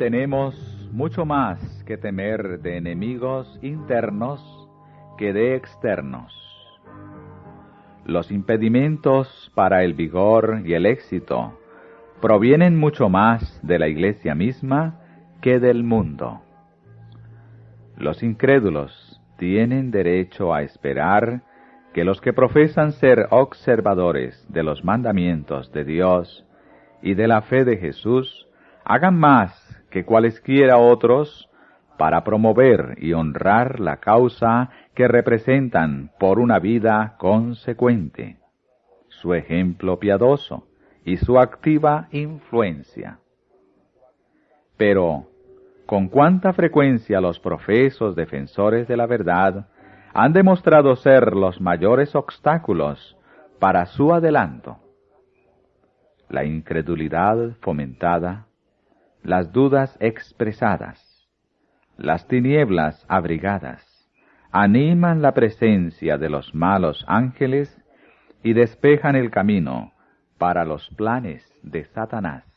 Tenemos mucho más que temer de enemigos internos que de externos. Los impedimentos para el vigor y el éxito provienen mucho más de la iglesia misma que del mundo. Los incrédulos tienen derecho a esperar que los que profesan ser observadores de los mandamientos de Dios y de la fe de Jesús hagan más que cualesquiera otros para promover y honrar la causa que representan por una vida consecuente, su ejemplo piadoso y su activa influencia. Pero, con cuánta frecuencia los profesos defensores de la verdad han demostrado ser los mayores obstáculos para su adelanto. La incredulidad fomentada, las dudas expresadas, las tinieblas abrigadas, animan la presencia de los malos ángeles y despejan el camino para los planes de Satanás.